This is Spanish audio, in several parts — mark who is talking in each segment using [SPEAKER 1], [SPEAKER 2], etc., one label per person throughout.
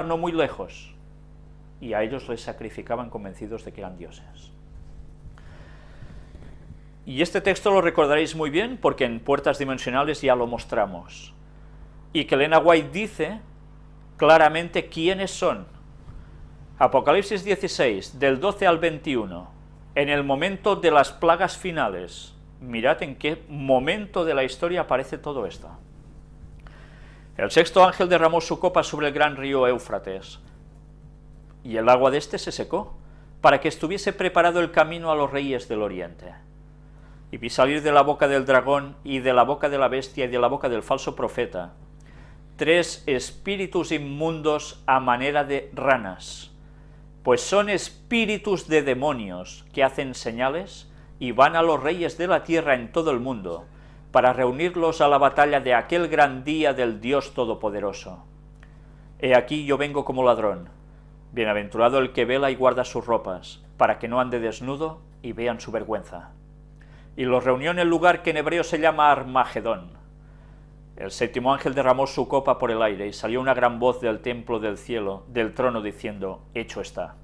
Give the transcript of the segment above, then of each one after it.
[SPEAKER 1] no muy lejos, y a ellos les sacrificaban convencidos de que eran dioses. Y este texto lo recordaréis muy bien porque en Puertas Dimensionales ya lo mostramos. Y que Elena White dice claramente quiénes son. Apocalipsis 16, del 12 al 21, en el momento de las plagas finales. Mirad en qué momento de la historia aparece todo esto. El sexto ángel derramó su copa sobre el gran río Éufrates, y el agua de éste se secó, para que estuviese preparado el camino a los reyes del oriente. Y vi salir de la boca del dragón, y de la boca de la bestia, y de la boca del falso profeta, tres espíritus inmundos a manera de ranas, pues son espíritus de demonios que hacen señales y van a los reyes de la tierra en todo el mundo, para reunirlos a la batalla de aquel gran día del Dios Todopoderoso. He aquí yo vengo como ladrón, Bienaventurado el que vela y guarda sus ropas, para que no ande desnudo y vean su vergüenza. Y los reunió en el lugar que en hebreo se llama Armagedón. El séptimo ángel derramó su copa por el aire, y salió una gran voz del templo del cielo, del trono, diciendo, Hecho está.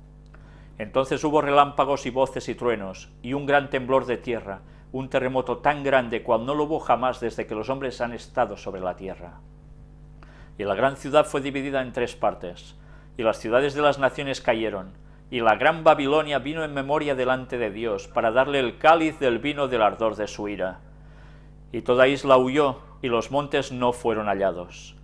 [SPEAKER 1] Entonces hubo relámpagos y voces y truenos, y un gran temblor de tierra, un terremoto tan grande cual no lo hubo jamás desde que los hombres han estado sobre la tierra. Y la gran ciudad fue dividida en tres partes, y las ciudades de las naciones cayeron, y la gran Babilonia vino en memoria delante de Dios, para darle el cáliz del vino del ardor de su ira. Y toda isla huyó, y los montes no fueron hallados.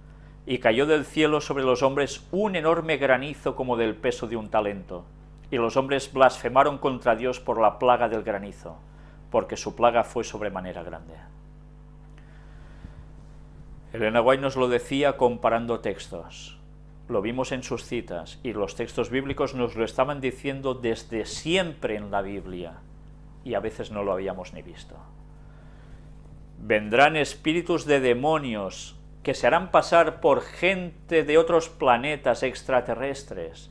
[SPEAKER 1] Y cayó del cielo sobre los hombres un enorme granizo como del peso de un talento, y los hombres blasfemaron contra Dios por la plaga del granizo, porque su plaga fue sobremanera grande. Elena White nos lo decía comparando textos lo vimos en sus citas, y los textos bíblicos nos lo estaban diciendo desde siempre en la Biblia, y a veces no lo habíamos ni visto. Vendrán espíritus de demonios que se harán pasar por gente de otros planetas extraterrestres,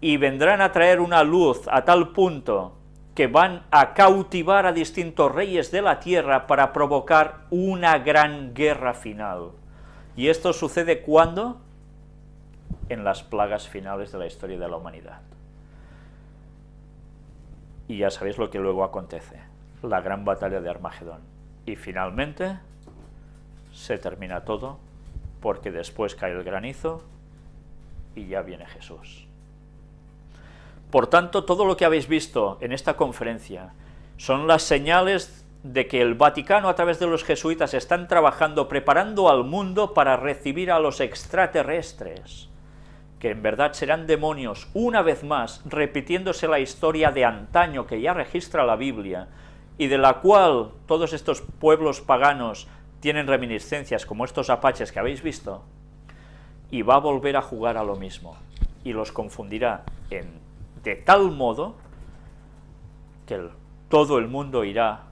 [SPEAKER 1] y vendrán a traer una luz a tal punto que van a cautivar a distintos reyes de la tierra para provocar una gran guerra final. ¿Y esto sucede cuando? en las plagas finales de la historia de la humanidad. Y ya sabéis lo que luego acontece, la gran batalla de Armagedón. Y finalmente se termina todo, porque después cae el granizo y ya viene Jesús. Por tanto, todo lo que habéis visto en esta conferencia son las señales de que el Vaticano a través de los jesuitas están trabajando, preparando al mundo para recibir a los extraterrestres, que en verdad serán demonios, una vez más, repitiéndose la historia de antaño que ya registra la Biblia, y de la cual todos estos pueblos paganos tienen reminiscencias, como estos apaches que habéis visto, y va a volver a jugar a lo mismo, y los confundirá en, de tal modo que todo el mundo irá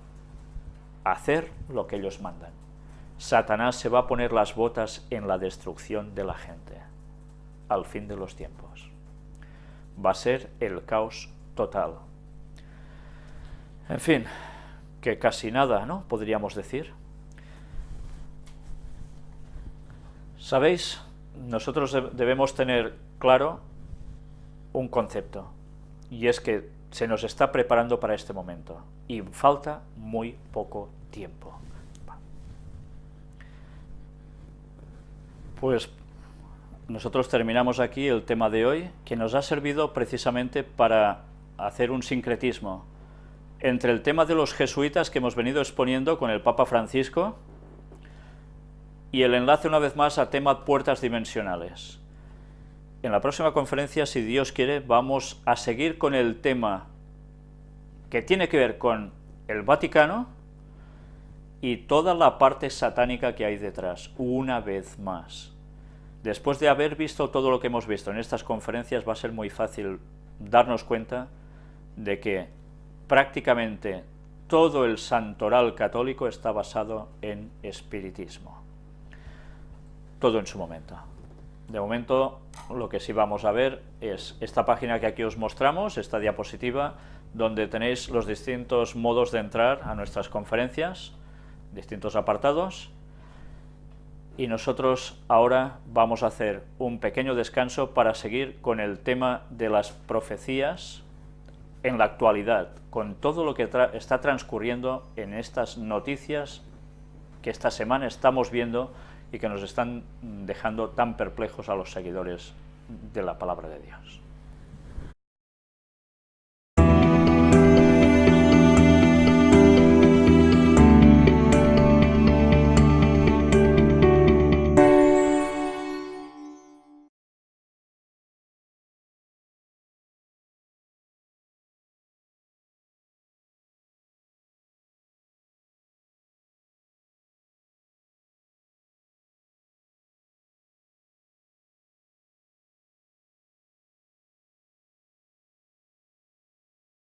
[SPEAKER 1] a hacer lo que ellos mandan. Satanás se va a poner las botas en la destrucción de la gente al fin de los tiempos. Va a ser el caos total. En fin, que casi nada, ¿no? Podríamos decir. ¿Sabéis? Nosotros debemos tener claro un concepto, y es que se nos está preparando para este momento, y falta muy poco tiempo. Pues nosotros terminamos aquí el tema de hoy, que nos ha servido precisamente para hacer un sincretismo entre el tema de los jesuitas que hemos venido exponiendo con el Papa Francisco y el enlace una vez más a tema puertas dimensionales. En la próxima conferencia, si Dios quiere, vamos a seguir con el tema que tiene que ver con el Vaticano y toda la parte satánica que hay detrás, una vez más. Después de haber visto todo lo que hemos visto en estas conferencias, va a ser muy fácil darnos cuenta de que prácticamente todo el santoral católico está basado en espiritismo. Todo en su momento. De momento, lo que sí vamos a ver es esta página que aquí os mostramos, esta diapositiva, donde tenéis los distintos modos de entrar a nuestras conferencias, distintos apartados, y nosotros ahora vamos a hacer un pequeño descanso para seguir con el tema de las profecías en la actualidad, con todo lo que está transcurriendo en estas noticias que esta semana estamos viendo y que nos están dejando tan perplejos a los seguidores de la palabra de Dios.